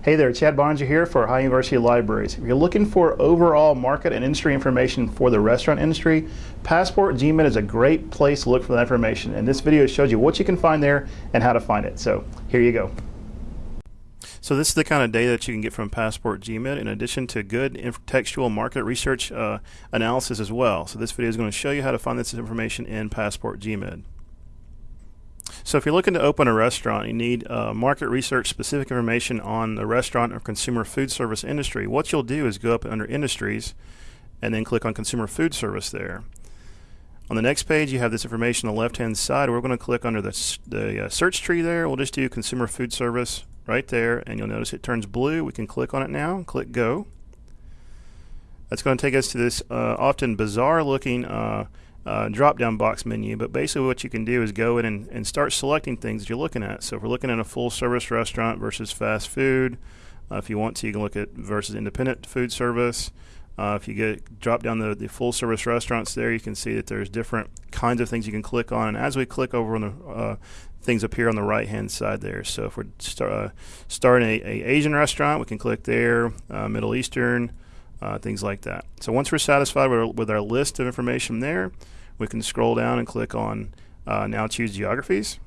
Hey there, Chad Boeninger here for Ohio University Libraries. If you're looking for overall market and industry information for the restaurant industry, Passport GMID is a great place to look for that information. And this video shows you what you can find there and how to find it. So here you go. So this is the kind of data that you can get from Passport GMID in addition to good textual market research uh, analysis as well. So this video is going to show you how to find this information in Passport GMID. So if you're looking to open a restaurant, you need uh, market research specific information on the restaurant or consumer food service industry. What you'll do is go up under industries and then click on consumer food service there. On the next page, you have this information on the left-hand side. We're going to click under the, the uh, search tree there. We'll just do consumer food service right there, and you'll notice it turns blue. We can click on it now, click go. That's going to take us to this uh, often bizarre looking uh, uh, drop down box menu, but basically what you can do is go in and, and start selecting things that you're looking at. So if we're looking at a full service restaurant versus fast food, uh, if you want to, you can look at versus independent food service. Uh, if you get drop down the, the full service restaurants there, you can see that there's different kinds of things you can click on. And as we click over on the uh, things appear on the right hand side there. So if we're start, uh, starting a, a, Asian restaurant, we can click there, uh, Middle Eastern, uh, things like that. So once we're satisfied with our, with our, list of information there, we can scroll down and click on uh, now choose geographies.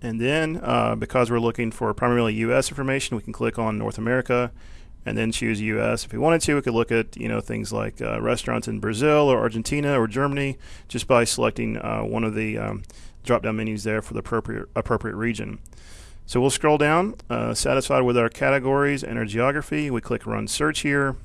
And then uh, because we're looking for primarily US information, we can click on North America and then choose US. If we wanted to, we could look at you know things like uh, restaurants in Brazil or Argentina or Germany just by selecting uh, one of the um, drop-down menus there for the appropriate appropriate region. So we'll scroll down, uh, satisfied with our categories and our geography. We click Run Search here.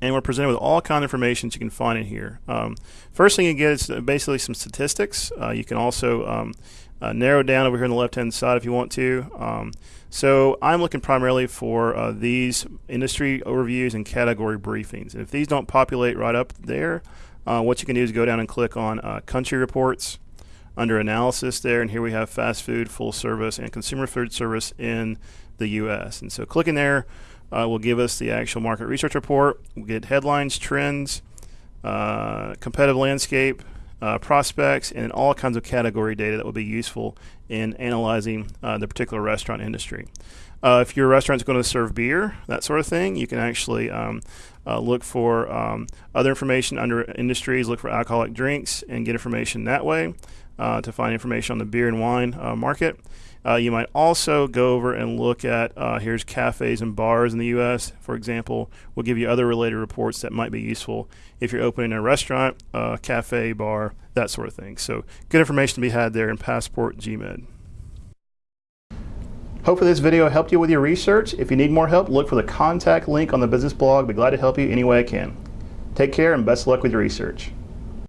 And we're presented with all kind of information you can find in here. Um, first thing you get is basically some statistics. Uh, you can also um, uh, narrow down over here on the left-hand side if you want to. Um, so I'm looking primarily for uh, these industry overviews and category briefings. And if these don't populate right up there, uh, what you can do is go down and click on uh, country reports under analysis there and here we have fast food, full service, and consumer food service in the U.S. And so clicking there uh, will give us the actual market research report. We'll get headlines, trends, uh, competitive landscape, uh, prospects, and all kinds of category data that will be useful in analyzing uh, the particular restaurant industry. Uh, if your restaurant is going to serve beer, that sort of thing, you can actually um, uh, look for um, other information under industries, look for alcoholic drinks, and get information that way uh, to find information on the beer and wine uh, market. Uh, you might also go over and look at uh, here's cafes and bars in the U.S. For example, we'll give you other related reports that might be useful if you're opening a restaurant, cafe, bar, that sort of thing. So good information to be had there in Passport GMID. Hopefully this video helped you with your research. If you need more help, look for the contact link on the business blog. Be glad to help you any way I can. Take care and best luck with your research.